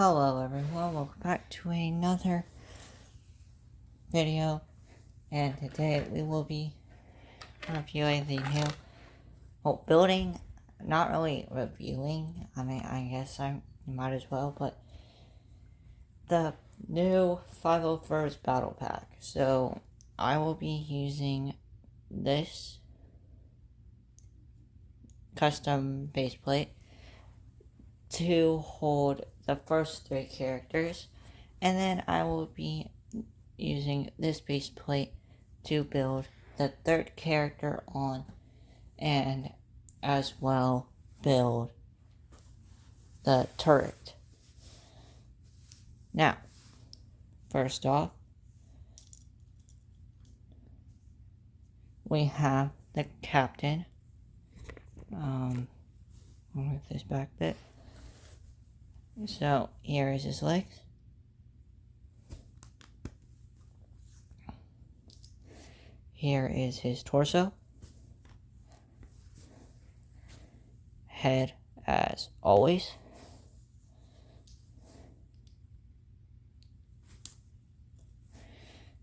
Hello everyone, welcome back to another video. And today we will be reviewing the new well, building, not really reviewing, I mean I guess I might as well, but the new 501st Battle Pack. So I will be using this custom baseplate to hold the first three characters and then I will be using this base plate to build the third character on and as well build the turret. Now, first off, we have the captain. Um, I'll move this back bit. So here is his legs. Here is his torso. Head as always.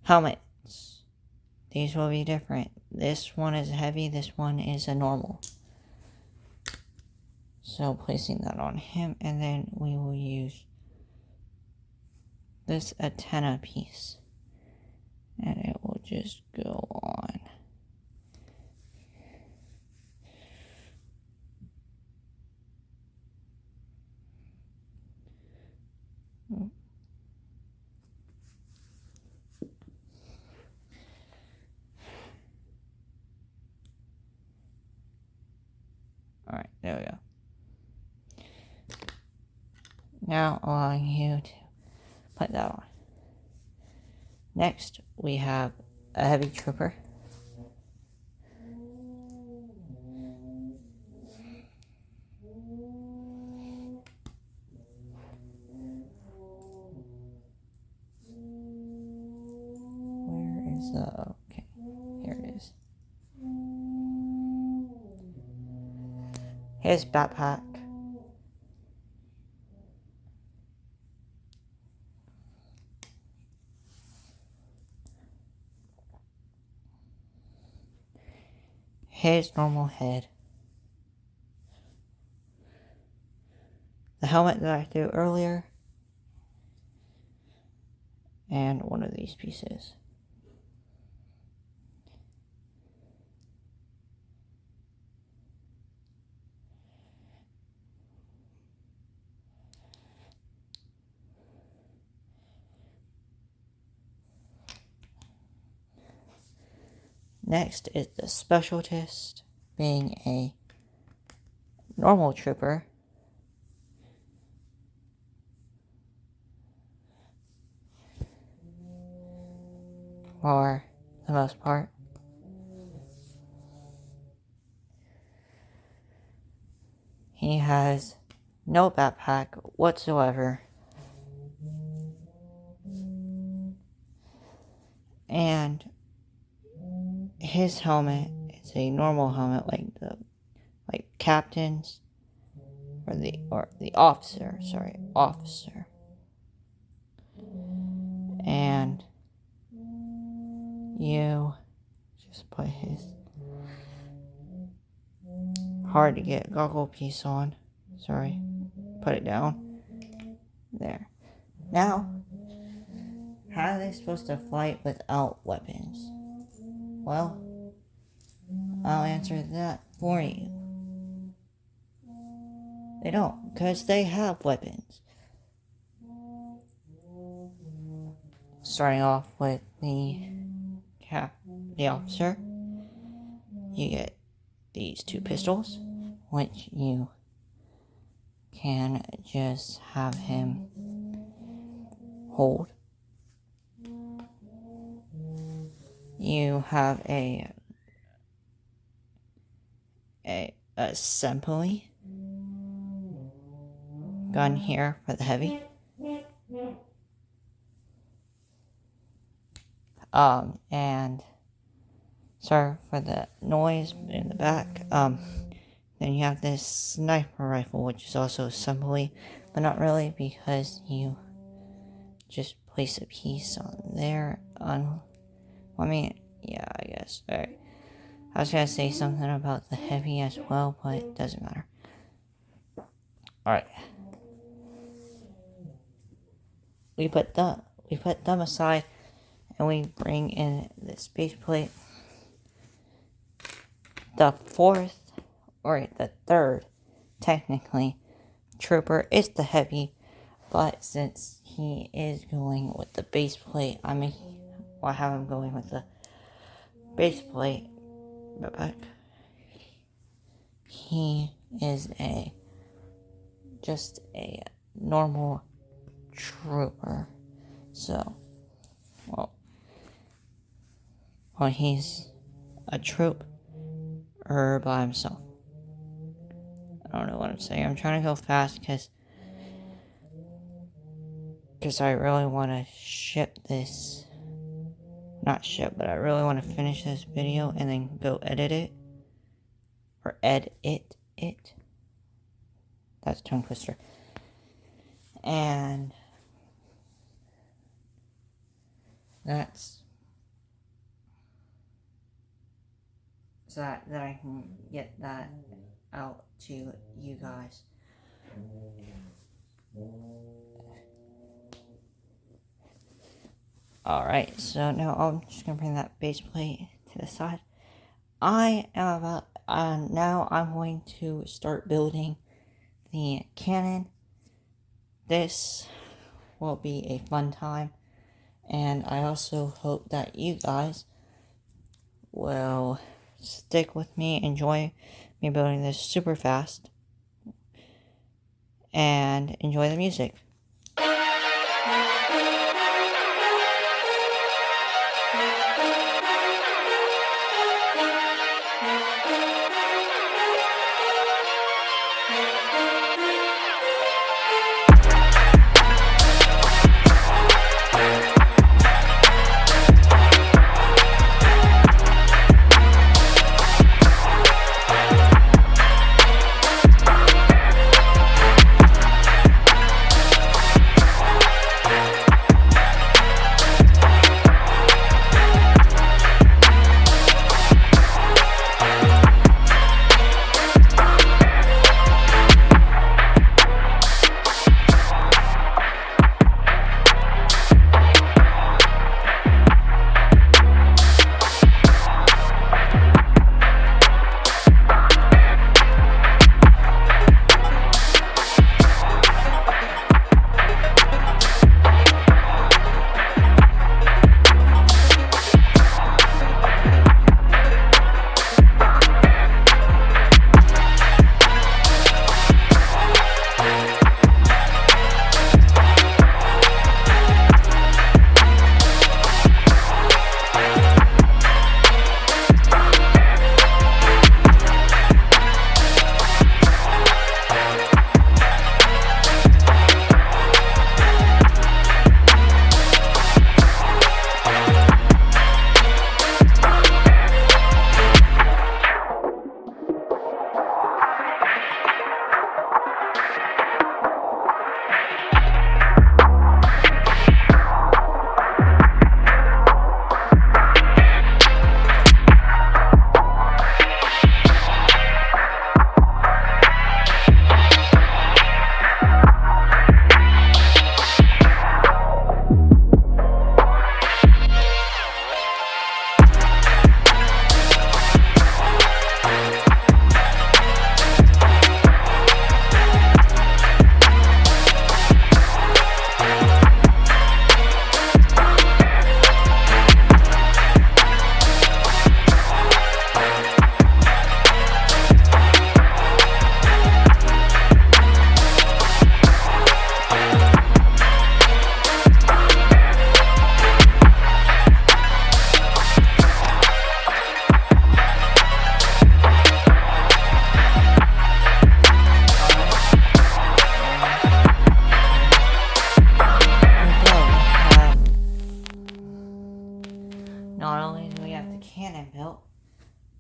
Helmets. These will be different. This one is heavy, this one is a normal. So placing that on him and then we will use this antenna piece and it will just go on. Alright, there we go now allowing you to put that on. Next, we have a heavy trooper. Where is the, okay, here it is. His backpack. His normal head. The helmet that I threw earlier. And one of these pieces. Next is the specialist, being a normal trooper. For the most part. He has no backpack whatsoever. And his helmet is a normal helmet like the like captains or the or the officer, sorry, officer. And you just put his hard to get goggle piece on. Sorry. Put it down. There. Now, how are they supposed to fight without weapons? Well, I'll answer that for you. They don't, because they have weapons. Starting off with the cap, the officer, you get these two pistols, which you can just have him hold you have a a assembly gun here for the heavy. Um, and sorry for the noise in the back. Um, Then you have this sniper rifle, which is also assembly, but not really because you just place a piece on there. On, I mean, yeah, I guess. Alright. I was gonna say something about the heavy as well, but it doesn't matter. Alright. We put the we put them aside and we bring in the base plate. The fourth or the third technically trooper is the heavy, but since he is going with the base plate, I mean I have him going with the base plate but he is a just a normal trooper. So, well, well, he's a trooper by himself. I don't know what I'm saying. I'm trying to go fast because because I really want to ship this not ship, but I really want to finish this video and then go edit it. Or edit it. That's tongue twister. And that's so that, that I can get that out to you guys. Alright, so now I'm just gonna bring that base plate to the side. I am about, uh, now I'm going to start building the cannon. This will be a fun time, and I also hope that you guys will stick with me, enjoy me building this super fast, and enjoy the music. Thank you.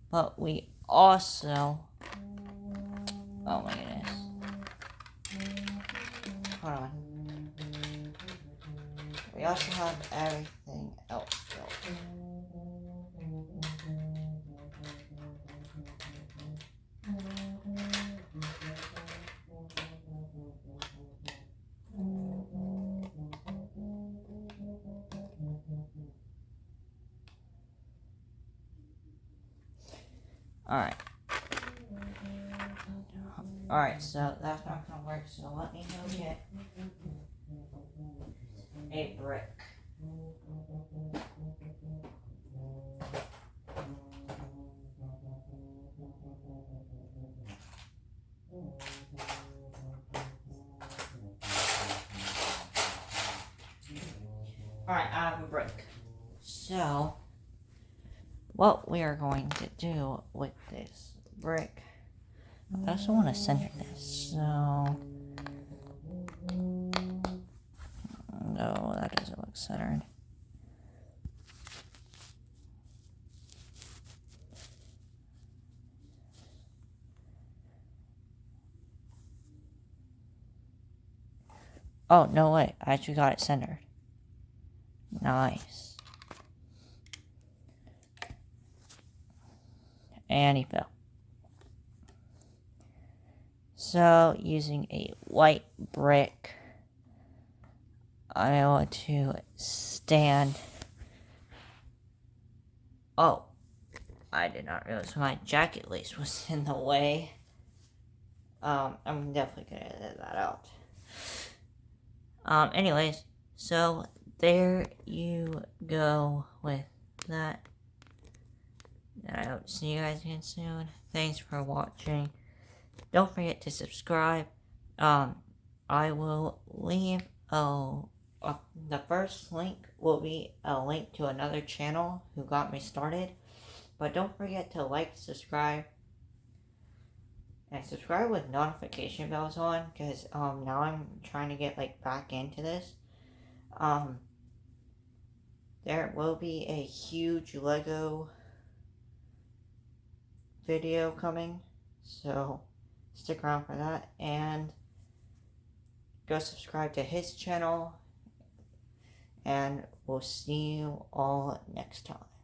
But we also Oh my goodness. Hold on. We also have everything else Alright. Alright, so that's not gonna work, so let me go get a brick. Alright, I have a brick. So, what we are going to do with this brick, I also want to center this, so... No, that doesn't look centered. Oh, no way. I actually got it centered. Nice. And he fell. So, using a white brick, I want to stand. Oh, I did not realize my jacket lace was in the way. Um, I'm definitely gonna edit that out. Um, anyways, so there you go with that. I hope to see you guys again soon. Thanks for watching. Don't forget to subscribe. Um, I will leave a, a, the first link will be a link to another channel who got me started. But don't forget to like, subscribe, and subscribe with notification bells on because um now I'm trying to get like back into this. Um, there will be a huge Lego video coming, so stick around for that and go subscribe to his channel and we'll see you all next time.